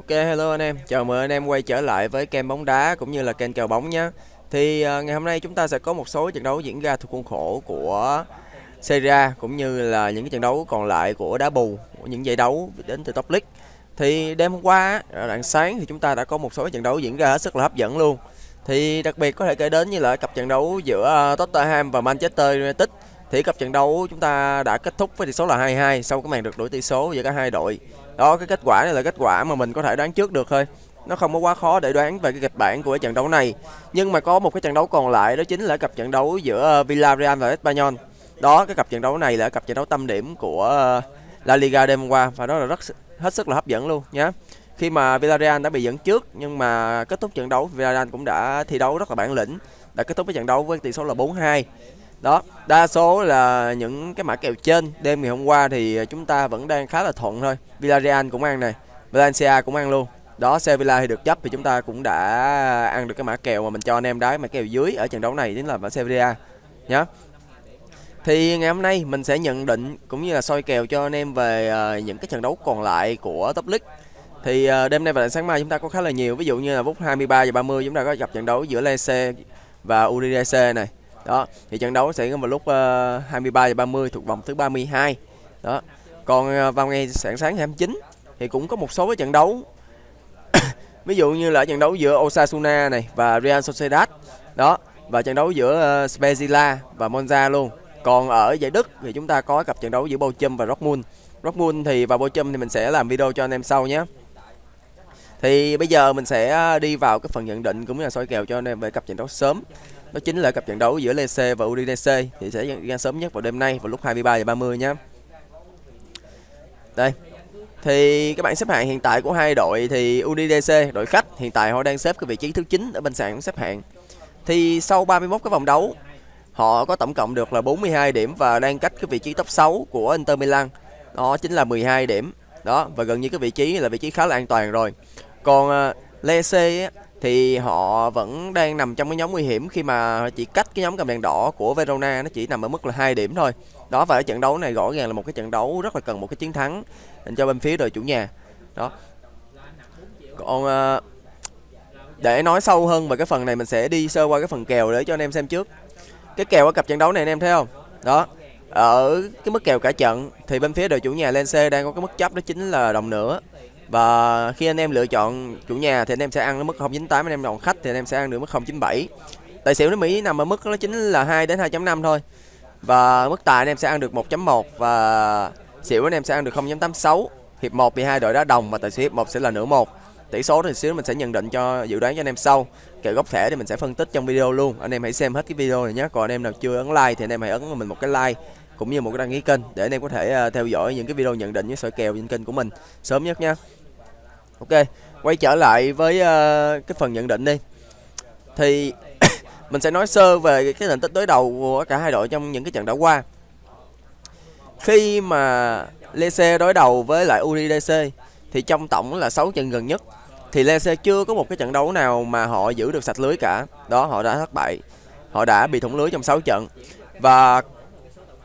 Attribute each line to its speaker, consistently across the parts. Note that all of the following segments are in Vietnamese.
Speaker 1: Ok hello anh em, chào mừng anh em quay trở lại với kênh bóng đá cũng như là kênh kèo bóng nhé. Thì uh, ngày hôm nay chúng ta sẽ có một số trận đấu diễn ra thuộc khuôn khổ của Serie A cũng như là những cái trận đấu còn lại của đá bù, của những giải đấu đến từ top league. Thì đêm hôm qua, rạng sáng thì chúng ta đã có một số trận đấu diễn ra rất là hấp dẫn luôn. Thì đặc biệt có thể kể đến như là cặp trận đấu giữa ờ, Tottenham và Manchester United thì cặp trận đấu chúng ta đã kết thúc với tỷ số là 2-2 sau cái màn được đổi tỷ số giữa cả hai đội đó, cái kết quả này là kết quả mà mình có thể đoán trước được thôi. Nó không có quá khó để đoán về cái kịch bản của cái trận đấu này. Nhưng mà có một cái trận đấu còn lại, đó chính là cặp trận đấu giữa ờ, Villarreal và Espanyol đó, cái cặp trận đấu này là cặp trận đấu tâm điểm của ờ, La Liga đêm qua. Và đó là rất hết sức là hấp dẫn luôn nhé khi mà Villarreal đã bị dẫn trước, nhưng mà kết thúc trận đấu, Villarreal cũng đã thi đấu rất là bản lĩnh. Đã kết thúc cái trận đấu với tỷ số là 4-2 đó, đa số là những cái mã kèo trên. Đêm ngày hôm qua thì chúng ta vẫn đang khá là thuận thôi. Villarreal cũng ăn này, Valencia cũng ăn luôn. Đó, Sevilla thì được chấp thì chúng ta cũng đã ăn được cái mã kèo mà mình cho anh em đá, mã kèo dưới ở trận đấu này chính là mã Sevilla. Nhá. Thì ngày hôm nay mình sẽ nhận định cũng như là soi kèo cho anh em về ờ, những cái trận đấu còn lại của top league. Thì ờ, đêm nay và sáng mai chúng ta có khá là nhiều. Ví dụ như là phút 23 và 30 chúng ta có gặp trận đấu giữa Lece và Udinese này đó thì trận đấu sẽ vào lúc ờ, uh, 23 giờ 30 thuộc vòng thứ 32 đó còn uh, vào ngày sáng sáng 29 thì cũng có một số cái trận đấu. Ví dụ như là trận đấu giữa Osasuna này và Real Sociedad. Đó và trận đấu giữa uh, Spezia và Monza luôn. Còn ở giải Đức thì chúng ta có cặp trận đấu giữa Bochum và Dortmund. Dortmund thì vào Bochum thì mình sẽ làm video cho anh em sau nhé. Thì bây giờ mình sẽ đi vào cái phần nhận định cũng như là soi kèo cho anh em về cặp trận đấu sớm đó chính là cặp trận đấu giữa Lec và Udinese thì sẽ diễn ra sớm nhất vào đêm nay vào lúc 23 giờ 30 nhé. Đây. Thì các bạn xếp hạng hiện tại của hai đội thì Udinese đội khách hiện tại họ đang xếp cái vị trí thứ 9 ở bên sàn xếp hạng. Thì sau 31 cái vòng đấu họ có tổng cộng được là 42 điểm và đang cách cái vị trí top 6 của Inter Milan. Đó chính là 12 điểm. Đó và gần như cái vị trí là vị trí khá là an toàn rồi. Còn à, uh, Lece thì họ vẫn đang nằm trong cái nhóm nguy hiểm khi mà chỉ cách cái nhóm cầm đèn đỏ của Verona nó chỉ nằm ở mức là hai điểm thôi. Đó và ở trận đấu này rõ ràng là một cái trận đấu rất là cần một cái chiến thắng dành cho bên phía đội chủ nhà. Đó. Còn uh, để nói sâu hơn về cái phần này mình sẽ đi sơ qua cái phần kèo để cho anh em xem trước. Cái kèo ở cặp trận đấu này anh em thấy không? Đó. Ở cái mức kèo cả trận thì bên phía đội chủ nhà Lens đang có cái mức chấp đó chính là đồng nửa và khi anh em lựa chọn chủ nhà thì anh em sẽ ăn ở mức 0.98 anh em chọn khách thì anh em sẽ ăn được mức 0.97 tài xỉu nước Mỹ nằm ở mức nó chính là 2 đến 2.5 thôi và mức tài anh em sẽ ăn được 1.1 và xỉu anh em sẽ ăn được 0.86 hiệp 1 thì hai đội đá đồng và tài xỉu hiệp 1 sẽ là nửa 1. tỷ số thì xíu mình sẽ nhận định cho dự đoán cho anh em sau kèo góc thẻ thì mình sẽ phân tích trong video luôn anh em hãy xem hết cái video này nhé còn anh em nào chưa ấn like thì anh em hãy ấn mình một cái like cũng như một cái đăng ký kênh để anh em có thể theo dõi những cái video nhận định với sỏi kèo trên kênh của mình sớm nhất nha ok quay trở lại với uh, cái phần nhận định đi. Thì mình sẽ nói sơ về cái thành tích đối đầu của cả hai đội trong những cái trận đã qua. Khi mà Lece đối đầu với lại Udinese thì trong tổng là 6 trận gần nhất. Thì Lece chưa có một cái trận đấu nào mà họ giữ được sạch lưới cả. Đó họ đã thất bại. Họ đã bị thủng lưới trong 6 trận. Và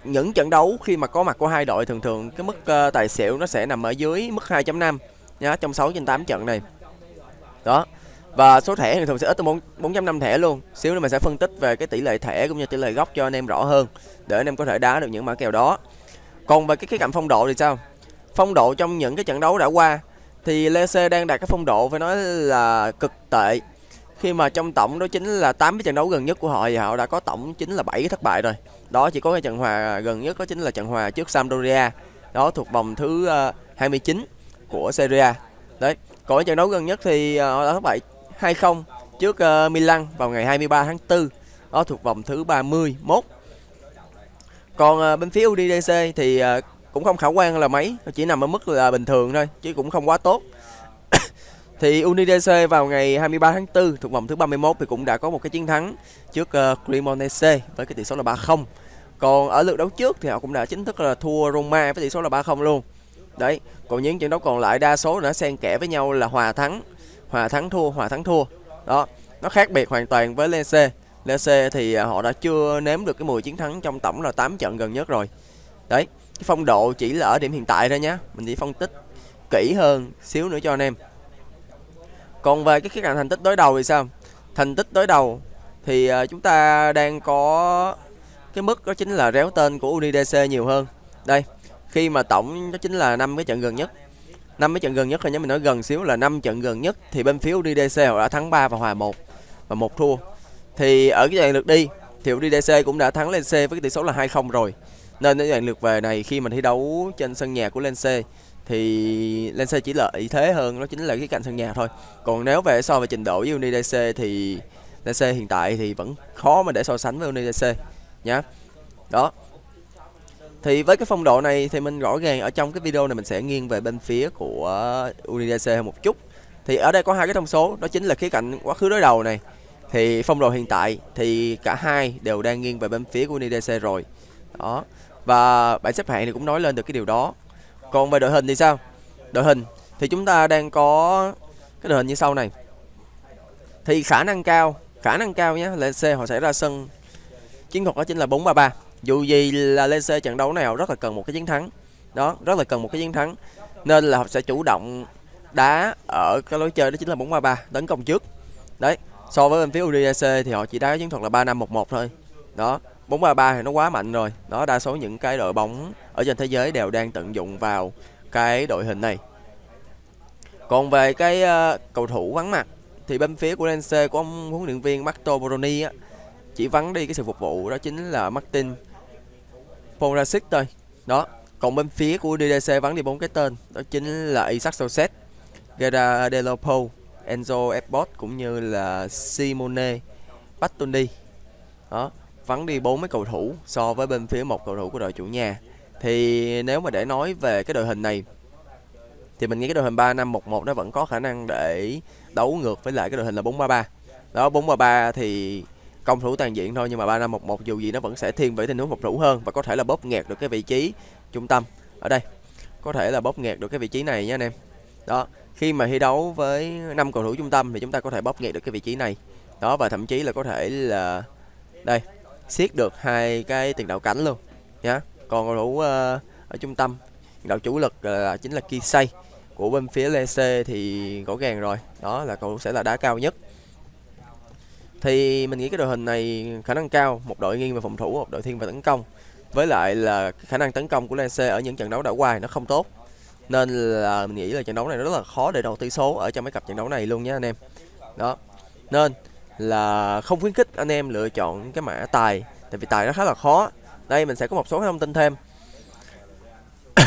Speaker 1: những trận đấu khi mà có mặt của hai đội thường thường cái mức uh, tài xỉu nó sẽ nằm ở dưới mức 2.5 nhá trong 6 trên 8 trận này. Đó và số thẻ thì thường sẽ ít tới 4.5 thẻ luôn. Xíu nữa mình sẽ phân tích về cái tỷ lệ thẻ cũng như tỷ lệ góc cho anh em rõ hơn để anh em có thể đá được những mã kèo đó. Còn về cái cái cạnh phong độ thì sao? Phong độ trong những cái trận đấu đã qua thì Lece đang đạt cái phong độ phải nói là cực tệ. Khi mà trong tổng đó chính là 8 cái trận đấu gần nhất của họ thì họ đã có tổng chính là 7 cái thất bại rồi. Đó chỉ có cái trận hòa gần nhất đó chính là trận hòa trước Sampdoria. Đó thuộc vòng thứ ờ, uh, 29 của Serie A. Đấy, còn trận đấu gần nhất thì họ đã thất bại 2-0 trước uh, Milan vào ngày 23 tháng 4. Đó thuộc vòng thứ 31. Còn uh, bên phía Udinese thì uh, cũng không khả quan là mấy, chỉ nằm ở mức là bình thường thôi chứ cũng không quá tốt. thì Udinese vào ngày 23 tháng 4 thuộc vòng thứ 31 thì cũng đã có một cái chiến thắng trước uh, Cremonese với cái tỷ số là 3-0. Còn ở lượt đấu trước thì họ cũng đã chính thức là thua Roma với tỷ số là 3-0 luôn đấy, còn những trận đấu còn lại, đa số nó xen kẽ với nhau là hòa thắng. Hòa thắng thua, hòa thắng thua. Đó, nó khác biệt hoàn toàn với Lece Lece thì à, họ đã chưa nếm được cái mùi chiến thắng trong tổng là 8 trận gần nhất rồi. Đấy, cái phong độ chỉ là ở điểm hiện tại thôi nhá. Mình chỉ phân tích kỹ hơn xíu nữa cho anh em. Còn về cái khía cạnh thành tích đối đầu thì sao? Thành tích đối đầu thì à, chúng ta đang có, cái mức đó chính là réo tên của UNIDC nhiều hơn. Đây khi mà tổng đó chính là năm cái trận gần nhất. Năm cái trận gần nhất là nếu mình nói gần xíu là năm trận gần nhất thì bên phía UNIDC họ đã thắng 3 và hòa một và một thua. Thì ở cái đoạn lượt đi thì UNIDC cũng đã thắng lên C với cái tỷ số là 2-0 rồi. Nên cái đoạn lượt về này khi mình thi đấu trên sân nhà của Lên C thì Lên C chỉ lợi thế hơn, đó chính là cái cạnh sân nhà thôi. Còn nếu về so về trình độ với UNIDC thì Lên C hiện tại thì vẫn khó mà để so sánh với UNIDC nhá. Đó thì với cái phong độ này thì mình rõ ràng ở trong cái video này mình sẽ nghiêng về bên phía của UNIDC một chút. Thì ở đây có hai cái thông số, đó chính là khía cạnh quá khứ đối đầu này. Thì phong độ hiện tại thì cả hai đều đang nghiêng về bên phía của UNIDC rồi. Đó. Và bảng xếp hạng thì cũng nói lên được cái điều đó. Còn về đội hình thì sao? Đội hình thì chúng ta đang có cái đội hình như sau này. Thì khả năng cao, khả năng cao nhé là C họ sẽ ra sân. Chiến thuật đó chính là 433 dù gì là lên trận đấu nào rất là cần một cái chiến thắng. Đó rất là cần một cái chiến thắng. Nên là họ sẽ chủ động đá ở cái lối chơi đó chính là 433 tấn công trước. Đấy so với bên phía UDC thì họ chỉ đá chiến thuật là 3511 thôi. Đó 433 thì nó quá mạnh rồi. Đó đa số những cái đội bóng ở trên thế giới đều đang tận dụng vào cái đội hình này. Còn về cái uh, cầu thủ vắng mặt thì bên phía của Lens của ông huấn luyện viên Marto Boroni á chỉ vắng đi cái sự phục vụ đó chính là Martin. Porasic thôi đó, còn bên phía của DDC vắng đi bốn cái tên. Đó chính là Isaac Soset Gera Delopo Enzo Epbot cũng như là Simone Battoni đó vắng đi bốn mấy cầu thủ so với bên phía một cầu thủ của đội chủ nhà. Thì nếu mà để nói về cái đội hình này, thì mình nghĩ cái đội hình 3511 nó vẫn có khả năng để đấu ngược với lại cái đội hình là 433 đó 433 thì công thủ toàn diện thôi nhưng mà 3511 dù gì nó vẫn sẽ thiên về tình huống phòng thủ hơn và có thể là bóp nghẹt được cái vị trí trung tâm. Ở đây có thể là bóp nghẹt được cái vị trí này nha anh em. Đó khi mà thi đấu với năm cầu thủ trung tâm thì chúng ta có thể bóp nghẹt được cái vị trí này. Đó và thậm chí là có thể là đây siết được hai cái tiền đạo cánh luôn nhá. Còn cầu thủ uh, ở trung tâm đạo chủ lực là chính là Kisei của bên phía lec thì rõ ràng rồi. Đó là cầu thủ sẽ là đá cao nhất thì mình nghĩ cái đội hình này khả năng cao một đội nghiêng về phòng thủ một đội thiên về tấn công. Với lại là khả năng tấn công của Lance ở những trận đấu đã qua nó không tốt. Nên là mình nghĩ là trận đấu này rất là khó để đầu tỷ số ở trong mấy cặp trận đấu này luôn nhé anh em. Đó. Nên là không khuyến khích anh em lựa chọn cái mã tài tại vì tài nó khá là khó. Đây mình sẽ có một số thông tin thêm.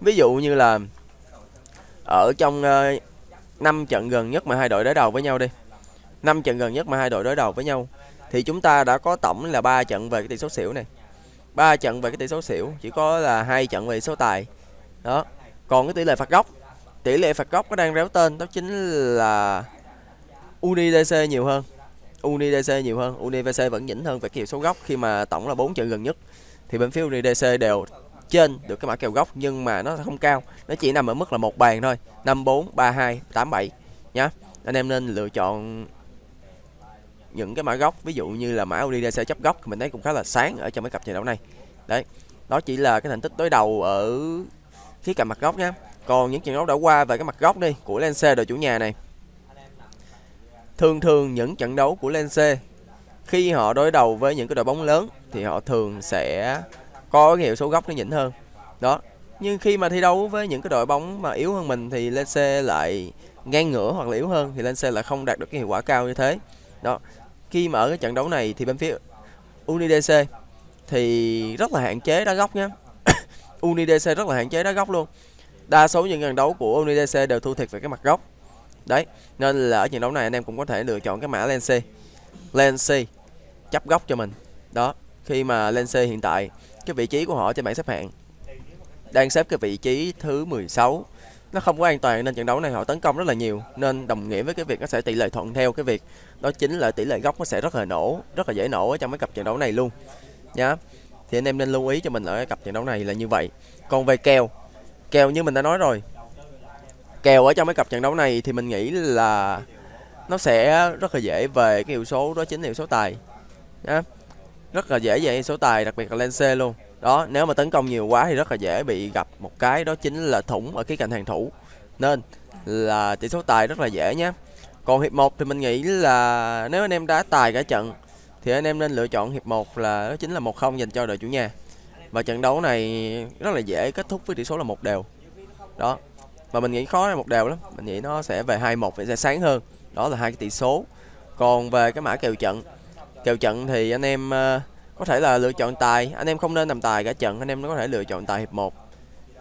Speaker 1: Ví dụ như là ở trong ờ, uh, 5 trận gần nhất mà hai đội đối đầu với nhau đi năm trận gần nhất mà hai đội đối đầu với nhau, thì chúng ta đã có tổng là ba trận về cái tỷ số xỉu này. Ba trận về cái tỷ số xỉu, chỉ có là hai trận về số tài. Đó. Còn cái tỷ lệ phạt góc, tỷ lệ phạt góc có đang réo tên, đó chính là UNIDC nhiều hơn. UNIDC nhiều hơn. UNIDC vẫn nhỉnh hơn về kèo số góc khi mà tổng là bốn trận gần nhất. Thì bên phía UNIDC đều trên được cái mã kèo góc, nhưng mà nó không cao. Nó chỉ nằm ở mức là một bàn thôi. Năm bốn ba hai tám bảy, nhá. Anh em nên lựa chọn những cái mã góc ví dụ như là mã Audi sẽ chấp góc mình thấy cũng khá là sáng ở trong mấy cặp trận đấu này đấy, đó chỉ là cái thành tích đối đầu ở khía cạnh mặt góc nhé còn những trận đấu đã qua về cái mặt góc đi, của Lens đội chủ nhà này. Thường thường những trận đấu của Lens khi họ đối đầu với những cái đội bóng lớn thì họ thường sẽ có cái hiệu số góc nó nhỉnh hơn. Đó, nhưng khi mà thi đấu với những cái đội bóng mà yếu hơn mình thì Lens lại ngang ngửa hoặc là yếu hơn thì Lens lại không đạt được cái hiệu quả cao như thế. Đó khi mà ở cái trận đấu này thì bên phía UNIDC thì rất là hạn chế đá góc nhé UNIDC rất là hạn chế đá góc luôn. Đa số những trận đấu của UNIDC đều thua thiệt về cái mặt góc. Đấy, nên là ở trận đấu này anh em cũng có thể lựa chọn cái mã Lensi Lensi chấp góc cho mình. Đó, khi mà Lensi hiện tại, cái vị trí của họ trên bảng xếp hạng, đang xếp cái vị trí thứ 16 nó không có an toàn nên trận đấu này họ tấn công rất là nhiều, nên đồng nghĩa với cái việc nó sẽ tỷ lệ thuận theo cái việc đó chính là tỷ lệ góc nó sẽ rất là nổ, rất là dễ nổ ở trong mấy cặp trận đấu này luôn. Nhá. Thì anh em nên lưu ý cho mình ở cái cặp trận đấu này là như vậy. Còn về kèo kèo như mình đã nói rồi, kèo ở trong mấy cặp trận đấu này thì mình nghĩ là nó sẽ rất là dễ về cái hiệu số, đó chính là hiệu số tài. Nhá. Rất là dễ về hiệu số tài, đặc biệt là lên C luôn đó nếu mà tấn công nhiều quá thì rất là dễ bị gặp một cái đó chính là thủng ở cái cạnh hàng thủ. Nên là tỷ số tài rất là dễ nhé. Còn hiệp 1 thì mình nghĩ là nếu anh em đá tài cả trận thì anh em nên lựa chọn hiệp 1 là đó chính là 1-0 dành cho đội chủ nhà. Và trận đấu này rất là dễ kết thúc với tỷ số là một đều. Đó và mình nghĩ khó là một đều lắm. Mình nghĩ nó sẽ về 2-1 và sẽ sáng hơn. Đó là hai cái tỷ số. Còn về cái mã kèo trận kèo trận thì anh em uh, có thể là lựa chọn tài. Anh em không nên làm tài cả trận. Anh em có thể lựa chọn tài hiệp 1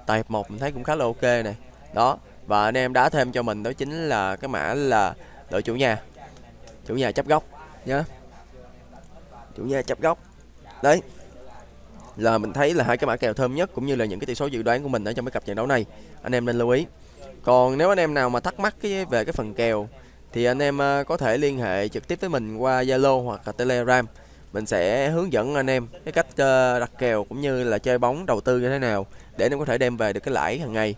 Speaker 1: tài hiệp 1 mình thấy cũng khá là ok này đó, và anh em đá thêm cho mình đó chính là cái mã là đội chủ nhà. Chủ nhà chấp góc, nhá. Chủ nhà chấp góc. Đấy. Là mình thấy là hai cái mã kèo thơm nhất cũng như là những cái tỷ số dự đoán của mình ở trong cái cặp trận đấu này. Anh em nên lưu ý. Còn nếu anh em nào mà thắc mắc cái về cái phần kèo thì anh em ờ, có thể liên hệ trực tiếp với mình qua Zalo hoặc là Telegram mình sẽ hướng dẫn anh em cái cách đặt kèo cũng như là chơi bóng đầu tư như thế nào để anh em có thể đem về được cái lãi hàng ngày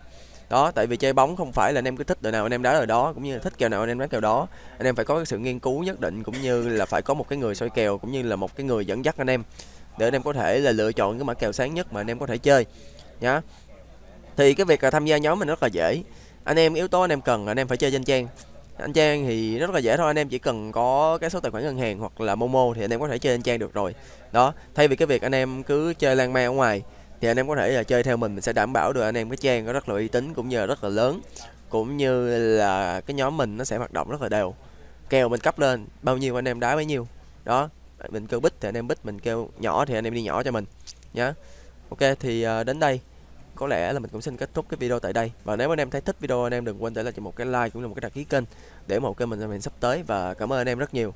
Speaker 1: đó tại vì chơi bóng không phải là anh em cứ thích đội nào anh em đá ở đó cũng như là thích kèo nào anh em đá kèo đó anh em phải có cái sự nghiên cứu nhất định cũng như là phải có một cái người soi kèo cũng như là một cái người dẫn dắt anh em để anh em có thể là lựa chọn cái mã kèo sáng nhất mà anh em có thể chơi nhá thì cái việc là tham gia nhóm mình rất là dễ anh em yếu tố anh em cần anh em phải chơi trên trang anh trang thì rất là dễ thôi, anh em chỉ cần có cái số tài khoản ngân hàng hoặc là momo thì anh em có thể chơi anh trang được rồi. Đó, thay vì cái việc anh em cứ chơi lan man ở ngoài thì anh em có thể là chơi theo mình mình sẽ đảm bảo được anh em cái trang nó rất là uy tín cũng như là rất là lớn, cũng như là cái nhóm mình nó sẽ hoạt động rất là đều. Kèo mình cấp lên, bao nhiêu anh em đá bấy nhiêu. Đó, mình kêu bích thì anh em bích, mình kêu nhỏ thì anh em đi nhỏ cho mình, nhá. Ok, thì à, đến đây có lẽ là mình cũng xin kết thúc cái video tại đây. Và nếu anh em thấy thích video, anh em đừng quên để lại cho một cái like cũng như một cái đăng ký kênh để một kênh mình ra mình sắp tới. Và cảm ơn anh em rất nhiều.